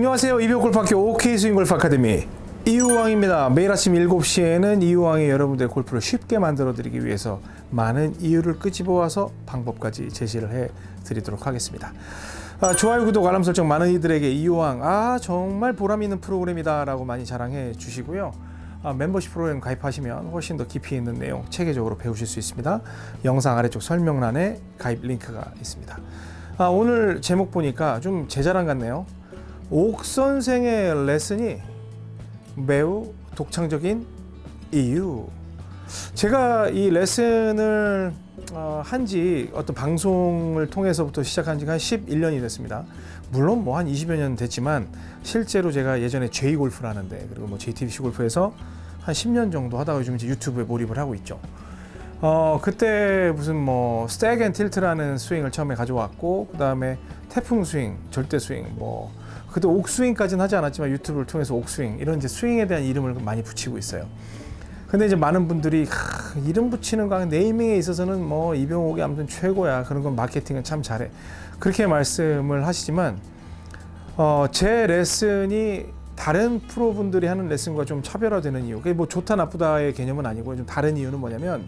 안녕하세요. 이병골프학교 OK 스윙골프 아카데미 이유왕입니다. 매일 아침 7시에는 이유왕이 여러분들의 골프를 쉽게 만들어 드리기 위해서 많은 이유를 끄집어 와서 방법까지 제시를 해 드리도록 하겠습니다. 아, 좋아요, 구독, 알람 설정 많은 이들에게 이유왕 아 정말 보람 있는 프로그램이다 라고 많이 자랑해 주시고요. 아, 멤버십 프로그램 가입하시면 훨씬 더 깊이 있는 내용 체계적으로 배우실 수 있습니다. 영상 아래쪽 설명란에 가입 링크가 있습니다. 아, 오늘 제목 보니까 좀 제 자랑 같네요. 옥 선생의 레슨이 매우 독창적인 이유. 제가 이 레슨을 어, 한지 어떤 방송을 통해서부터 시작한 지가 한 11년이 됐습니다. 물론 뭐 한 20여 년 됐지만 실제로 제가 예전에 J 골프를 하는데 그리고 뭐 JTBC 골프에서 한 10년 정도 하다가 요즘 이제 유튜브에 몰입을 하고 있죠. 어 그때 무슨 뭐 stack and tilt라는 스윙을 처음에 가져왔고 그 다음에 태풍 스윙, 절대 스윙, 뭐. 그때 옥스윙까지는 하지 않았지만 유튜브를 통해서 옥스윙 이런 이제 스윙에 대한 이름을 많이 붙이고 있어요. 근데 이제 많은 분들이 하, 이름 붙이는 거 naming에 있어서는 뭐 이병옥이 아무튼 최고야. 그런 건 마케팅은 참 잘해. 그렇게 말씀을 하시지만 어, 제 레슨이 다른 프로분들이 하는 레슨과 좀 차별화되는 이유 그게 뭐 좋다 나쁘다의 개념은 아니고 좀 다른 이유는 뭐냐면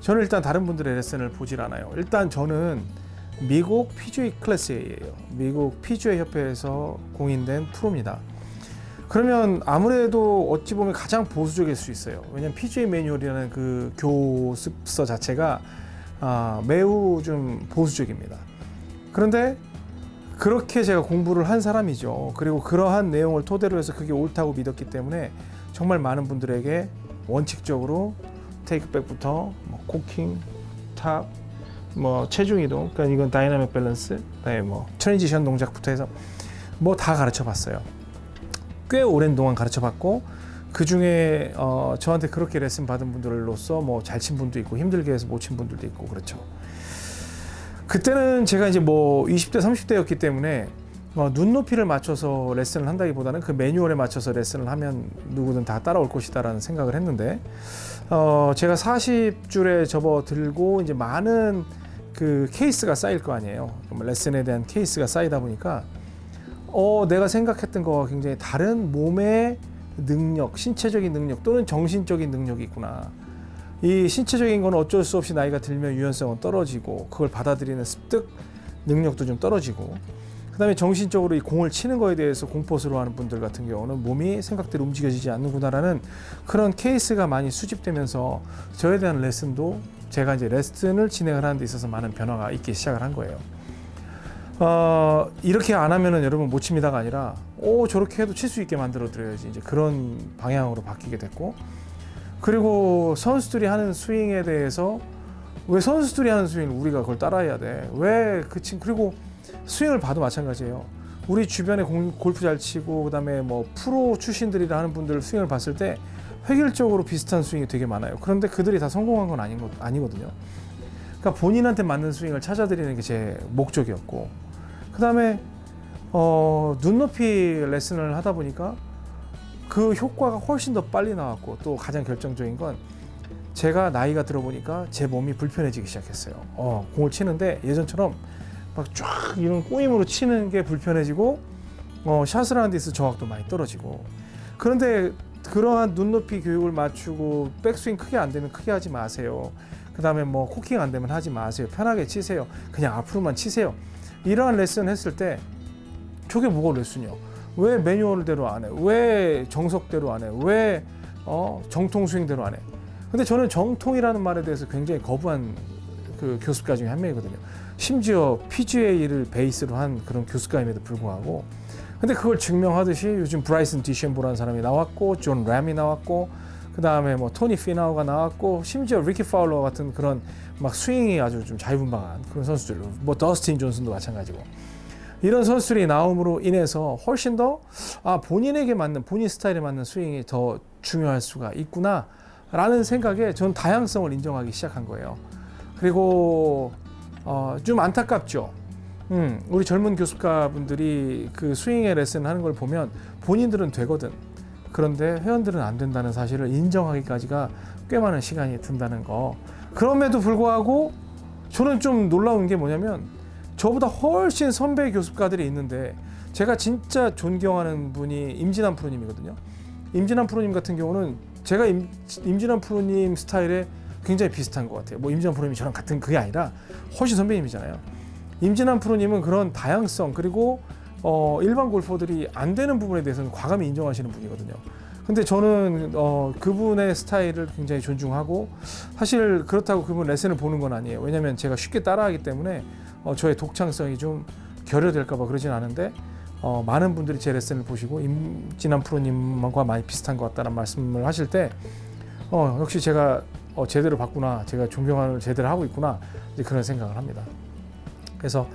저는 일단 다른 분들의 레슨을 보질 않아요 일단 저는 미국 PGA 클래스예요 미국 PGA 협회에서 공인된 프로입니다 그러면 아무래도 어찌 보면 가장 보수적일 수 있어요. 왜냐하면 PGA 매뉴얼이라는 그 교습서 자체가 아, 매우 좀 보수적입니다. 그런데 그렇게 제가 공부를 한 사람이죠. 그리고 그러한 내용을 토대로 해서 그게 옳다고 믿었기 때문에 정말 많은 분들에게 원칙적으로 takeback부터 뭐 cocking, top, 뭐 체중 이동, 그러니까 이건 dynamic balance, 그다음에 뭐 transition 동작부터 해서 뭐 다 가르쳐 봤어요. 꽤 오랜 동안 가르쳐 봤고 그 중에 어, 저한테 그렇게 레슨 받은 분들로서 뭐 잘 친 분도 있고 힘들게 해서 못 친 분들도 있고 그렇죠. 그때는 제가 이제 뭐 20대 30대였기 때문에 어, 눈높이를 맞춰서 레슨을 한다기보다는 그 매뉴얼에 맞춰서 레슨을 하면 누구든 다 따라올 것이다라는 생각을 했는데 어, 제가 40줄에 접어들고 이제 많은 그 케이스가 쌓일 거 아니에요. 레슨에 대한 케이스가 쌓이다 보니까 어, 내가 생각했던 거와 굉장히 다른 몸의 능력, 신체적인 능력 또는 정신적인 능력이 있구나. 이 신체적인 건 어쩔 수 없이 나이가 들면 유연성은 떨어지고 그걸 받아들이는 습득 능력도 좀 떨어지고 그다음에 정신적으로 이 공을 치는 거에 대해서 공포스러워하는 분들 같은 경우는 몸이 생각대로 움직여지지 않는구나라는 그런 케이스가 많이 수집되면서 저에 대한 레슨도 제가 이제 레슨을 진행을 하는 데 있어서 많은 변화가 있기 시작을 한 거예요. 어, 이렇게 안 하면은 여러분 못 칩니다가 아니라 오 저렇게 해도 칠 수 있게 만들어 드려야지 이제 그런 방향으로 바뀌게 됐고 그리고 선수들이 하는 스윙에 대해서 왜 선수들이 하는 스윙 우리가 그걸 따라해야 돼? 왜 그 친 그리고 스윙을 봐도 마찬가지예요. 우리 주변에 공, 골프 잘 치고 그다음에 뭐 프로 출신들이라 하는 분들 스윙을 봤을 때 획일적으로 비슷한 스윙이 되게 많아요. 그런데 그들이 다 성공한 건 아닌 거, 아니거든요. 그러니까 본인한테 맞는 스윙을 찾아드리는 게 제 목적이었고 그 다음에 어, 눈높이 레슨을 하다 보니까 그 효과가 훨씬 더 빨리 나왔고 또 가장 결정적인 건 제가 나이가 들어 보니까 제 몸이 불편해지기 시작했어요. 어, 공을 치는데 예전처럼 막 쫙 이런 꼬임으로 치는 게 불편해지고 어, 샷을 하는 데 있어 정확도 많이 떨어지고 그런데 그러한 눈높이 교육을 맞추고 백스윙 크게 안 되면 크게 하지 마세요. 그 다음에 뭐 코킹 안 되면 하지 마세요. 편하게 치세요. 그냥 앞으로만 치세요. 이러한 레슨 했을 때 저게 뭐가 레슨이요? 왜 매뉴얼대로 안 해? 왜 정석대로 안 해? 왜 어, 정통 스윙대로 안 해? 근데 저는 정통이라는 말에 대해서 굉장히 거부한 그 교습가 중에 한 명이거든요. 심지어 PGA를 베이스로 한 그런 교습가임에도 불구하고 근데 그걸 증명하듯이 요즘 브라이슨 디셴보라는 사람이 나왔고 존 램이 나왔고 그 다음에 뭐 토니 피나우가 나왔고 심지어 리키 파울러 같은 그런 막 스윙이 아주 좀 자유분방한 그런 선수들 뭐 더스틴 존슨도 마찬가지고. 이런 선수들이 나옴으로 인해서 훨씬 더 아, 본인에게 맞는 본인 스타일에 맞는 스윙이 더 중요할 수가 있구나 라는 생각에 저는 다양성을 인정하기 시작한 거예요. 그리고 어, 좀 안타깝죠 음, 우리 젊은 교습가 분들이 그 스윙의 레슨 하는 걸 보면 본인들은 되거든 그런데 회원들은 안 된다는 사실을 인정하기까지가 꽤 많은 시간이 든다는 거. 그럼에도 불구하고 저는 좀 놀라운 게 뭐냐면 저보다 훨씬 선배 교습가들이 있는데 제가 진짜 존경하는 분이 임진환 프로님이거든요. 임진환 프로님 같은 경우는 제가 임, 임진환 프로님 스타일에 굉장히 비슷한 것 같아요. 뭐 임진환 프로님이 저랑 같은 그게 아니라 훨씬 선배님이잖아요. 임진환 프로님은 그런 다양성 그리고 어, 일반 골퍼들이 안 되는 부분에 대해서는 과감히 인정하시는 분이거든요. 근데 저는 어, 그분의 스타일을 굉장히 존중하고 사실 그렇다고 그분 레슨을 보는 건 아니에요. 왜냐하면 제가 쉽게 따라하기 때문에 어, 저의 독창성이 좀 결여될까봐 그러진 않은데 어, 많은 분들이 제 레슨을 보시고 임진환 프로님과 많이 비슷한 것 같다는 말씀을 하실 때 어, 역시 제가 어, 제대로 봤구나, 제가 존경을 제대로 하고 있구나 이제 그런 생각을 합니다. 그래서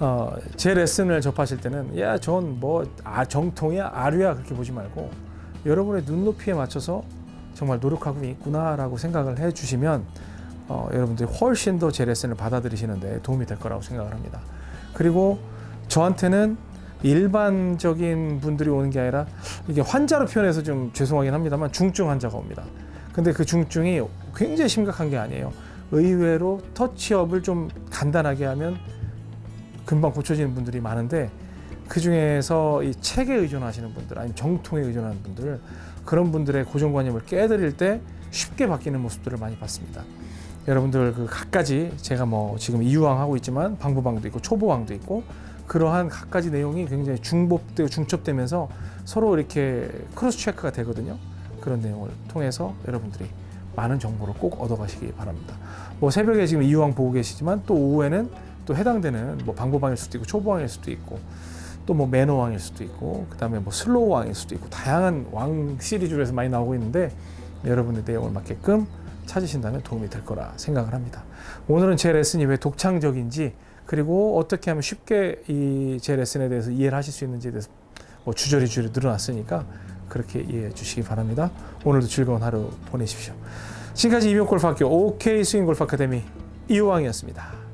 어, 제 레슨을 접하실 때는 야, 전 뭐 아, 정통이야, 아류야 그렇게 보지 말고 여러분의 눈높이에 맞춰서 정말 노력하고 있구나라고 생각을 해주시면 어, 여러분들이 훨씬 더 제 레슨을 받아들이시는데 도움이 될 거라고 생각을 합니다. 그리고 저한테는 일반적인 분들이 오는 게 아니라 이게 환자로 표현해서 좀 죄송하긴 합니다만 중증 환자가 옵니다. 근데 그 중증이 굉장히 심각한 게 아니에요. 의외로 터치업을 좀 간단하게 하면 금방 고쳐지는 분들이 많은데 그 중에서 이 책에 의존하시는 분들 아니면 정통에 의존하는 분들 그런 분들의 고정관념을 깨드릴 때 쉽게 바뀌는 모습들을 많이 봤습니다. 여러분들 그 각가지 제가 뭐 지금 이유왕 하고 있지만 방부방도 있고 초보왕도 있고 그러한 각가지 내용이 굉장히 중복되고 중첩되면서 서로 이렇게 크로스 체크가 되거든요. 그런 내용을 통해서 여러분들이 많은 정보를 꼭 얻어가시기 바랍니다. 뭐 새벽에 지금 이유왕 보고 계시지만 또 오후에는 또 해당되는 뭐 방보방일 수도 있고 초보왕일 수도 있고 또 뭐 매너왕일 수도 있고 그 다음에 뭐 slow 왕일 수도 있고 다양한 왕 시리즈에서 많이 나오고 있는데 여러분의 내용을 맞게끔 찾으신다면 도움이 될 거라 생각을 합니다. 오늘은 제 레슨이 왜 독창적인지 그리고 어떻게 하면 쉽게 이 제 레슨에 대해서 이해를 하실 수 있는지에 대해서 뭐 주저리 주저리 늘어놨으니까 그렇게 이해해 주시기 바랍니다. 오늘도 즐거운 하루 보내십시오. 지금까지 이병골프학교 OK 스윙골프 아카데미 이호왕이었습니다.